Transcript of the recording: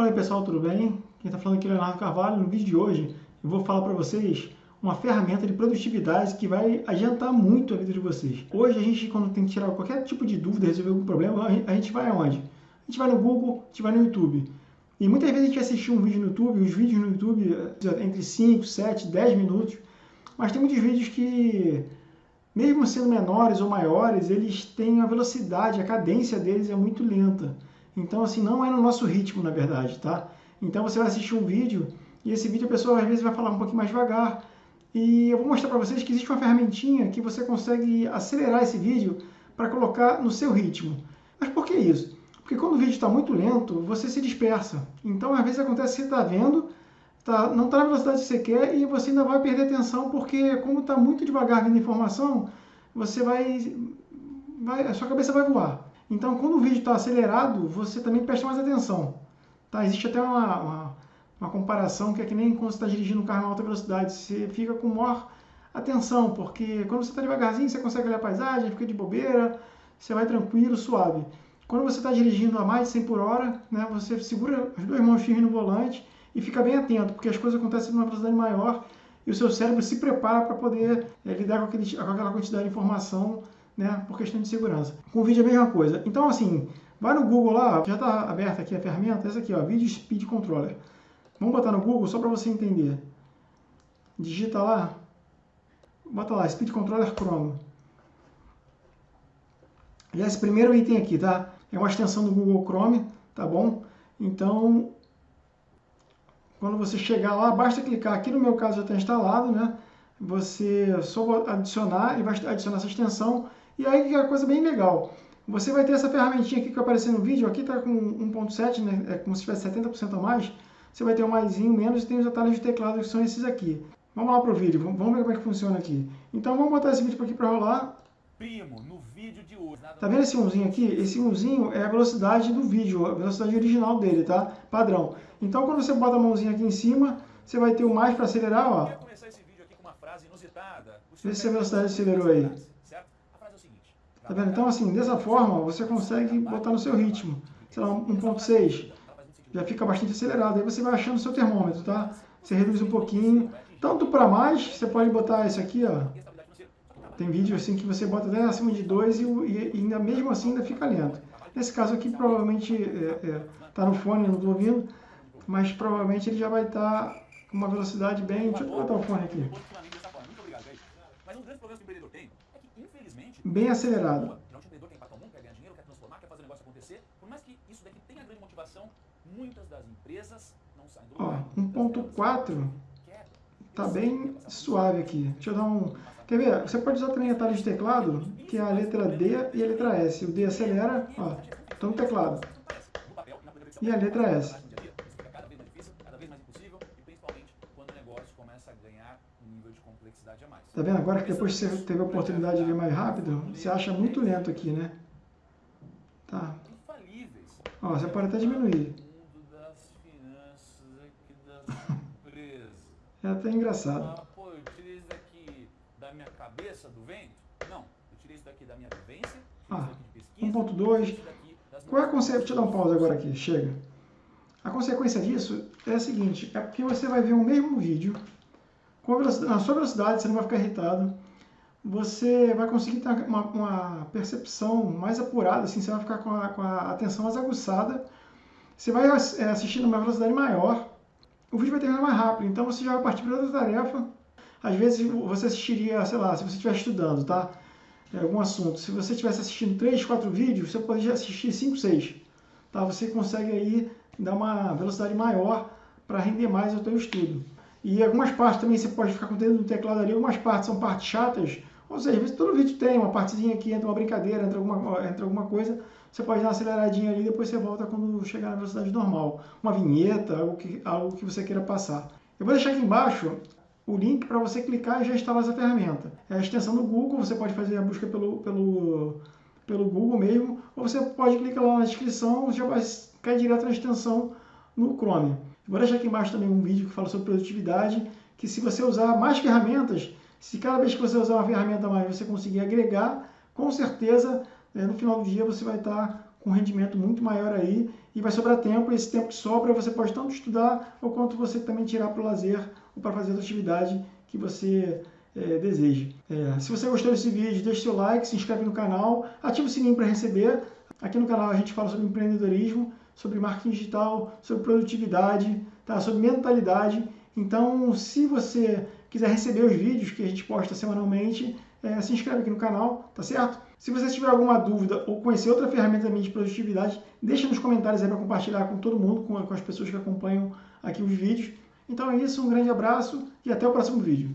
Fala aí pessoal, tudo bem? Quem está falando aqui é o Leonardo Carvalho. No vídeo de hoje eu vou falar para vocês uma ferramenta de produtividade que vai adiantar muito a vida de vocês. Hoje a gente, quando tem que tirar qualquer tipo de dúvida, resolver algum problema, a gente vai aonde? A gente vai no Google, a gente vai no YouTube. E muitas vezes a gente assistir um vídeo no YouTube, os vídeos no YouTube eh, entre 5, 7, 10 minutos, mas tem muitos vídeos que, mesmo sendo menores ou maiores, eles têm a velocidade, a cadência deles é muito lenta. Então, assim, não é no nosso ritmo, na verdade, tá? Então, você vai assistir um vídeo e esse vídeo a pessoa às vezes vai falar um pouquinho mais devagar. E eu vou mostrar para vocês que existe uma ferramentinha que você consegue acelerar esse vídeo para colocar no seu ritmo. Mas por que isso? Porque quando o vídeo está muito lento, você se dispersa. Então, às vezes acontece que você está vendo, tá, não está na velocidade que você quer e você ainda vai perder atenção porque, como está muito devagar vindo informação, você vai, vai, a sua cabeça vai voar. Então, quando o vídeo está acelerado, você também presta mais atenção. Tá? Existe até uma, uma, uma comparação que é que nem quando você está dirigindo um carro em alta velocidade. Você fica com maior atenção, porque quando você está devagarzinho, você consegue olhar a paisagem, fica de bobeira, você vai tranquilo, suave. Quando você está dirigindo a mais de 100 por hora, né, você segura as duas mãos firmes no volante e fica bem atento, porque as coisas acontecem numa velocidade maior e o seu cérebro se prepara para poder é, lidar com, aquele, com aquela quantidade de informação né, por questão de segurança. Com vídeo é a mesma coisa. Então, assim, vai no Google lá, já está aberta aqui a ferramenta, essa aqui, ó, Video Speed Controller. Vamos botar no Google só para você entender. Digita lá, bota lá, Speed Controller Chrome. E esse primeiro item aqui, tá? É uma extensão do Google Chrome, tá bom? Então, quando você chegar lá, basta clicar. Aqui no meu caso já está instalado, né? Você só adicionar e vai adicionar essa extensão e aí que é uma coisa bem legal. Você vai ter essa ferramentinha aqui que apareceu no vídeo, aqui está com 1.7, né? é como se tivesse 70% a mais. Você vai ter um maisinho, menos e tem os atalhos de teclado que são esses aqui. Vamos lá para o vídeo, vamos ver como é que funciona aqui. Então vamos botar esse vídeo aqui para rolar. Primo, no vídeo de hoje. Tá vendo esse umzinho aqui? Esse umzinho é a velocidade do vídeo, a velocidade original dele, tá? Padrão. Então quando você bota a mãozinha aqui em cima, você vai ter o mais para acelerar, ó. Vê se a velocidade acelerou aí. Tá vendo? Então, assim, dessa forma, você consegue botar no seu ritmo. Sei lá, 1.6. Já fica bastante acelerado. Aí você vai achando o seu termômetro, tá? Você reduz um pouquinho. Tanto para mais, você pode botar isso aqui, ó. Tem vídeo assim que você bota até acima de 2 e, e, ainda mesmo assim ainda fica lento. Nesse caso aqui, provavelmente, é, é, tá no fone, não estou ouvindo, mas provavelmente ele já vai estar tá com uma velocidade bem... Deixa eu botar o fone aqui. Mas um grande problema que o empreendedor tem bem acelerado. Geralmente o empreendedor quer impactar o mundo, quer ganhar dinheiro, quer transformar, quer fazer o negócio acontecer. Por mais que isso daqui tenha grande motivação, muitas das empresas não saem do lugar. Ó, 1.4 tá bem suave aqui. Deixa eu dar um... Quer ver? Você pode usar também atalho de teclado, que é a letra D e a letra S. O D acelera, ó, tô no teclado. E a letra S. Tá vendo? Agora que depois você teve a oportunidade de ver mais rápido, você acha muito lento aqui, né? Tá. Ó, você pode até diminuir. É até engraçado. Ah, pô, eu tirei isso daqui da minha cabeça, do vento? Não, eu tirei isso daqui da minha vivência. Ah, 1.2. Qual é a consequência? Deixa eu dar um pause agora aqui, chega. A consequência disso é a seguinte, é porque você vai ver o mesmo vídeo na sua velocidade, você não vai ficar irritado. Você vai conseguir ter uma, uma percepção mais apurada, assim, você vai ficar com a, com a atenção mais aguçada. Você vai é, assistir numa velocidade maior, o vídeo vai terminar mais rápido, então você já vai partir para outra tarefa. Às vezes você assistiria, sei lá, se você estiver estudando, tá? É, algum assunto. Se você estivesse assistindo 3, 4 vídeos, você pode assistir 5, 6. Tá? Você consegue aí dar uma velocidade maior para render mais o seu estudo. E algumas partes também você pode ficar com o dedo no teclado ali, algumas partes são partes chatas, ou seja, todo vídeo tem uma partezinha aqui, entra uma brincadeira, entra alguma, entra alguma coisa, você pode dar uma aceleradinha ali e depois você volta quando chegar na velocidade normal. Uma vinheta, algo que, algo que você queira passar. Eu vou deixar aqui embaixo o link para você clicar e já instalar essa ferramenta. É a extensão do Google, você pode fazer a busca pelo, pelo, pelo Google mesmo, ou você pode clicar lá na descrição, já vai cair direto na extensão no Chrome. Vou deixar aqui embaixo também um vídeo que fala sobre produtividade, que se você usar mais ferramentas, se cada vez que você usar uma ferramenta mais você conseguir agregar, com certeza, é, no final do dia você vai estar com rendimento muito maior aí e vai sobrar tempo. E esse tempo que sobra você pode tanto estudar ou quanto você também tirar para o lazer ou para fazer outra atividade que você é, deseja. É, se você gostou desse vídeo, deixe seu like, se inscreve no canal, ative o sininho para receber. Aqui no canal a gente fala sobre empreendedorismo, sobre marketing digital, sobre produtividade, tá? sobre mentalidade. Então, se você quiser receber os vídeos que a gente posta semanalmente, é, se inscreve aqui no canal, tá certo? Se você tiver alguma dúvida ou conhecer outra ferramenta de produtividade, deixa nos comentários aí para compartilhar com todo mundo, com, com as pessoas que acompanham aqui os vídeos. Então é isso, um grande abraço e até o próximo vídeo.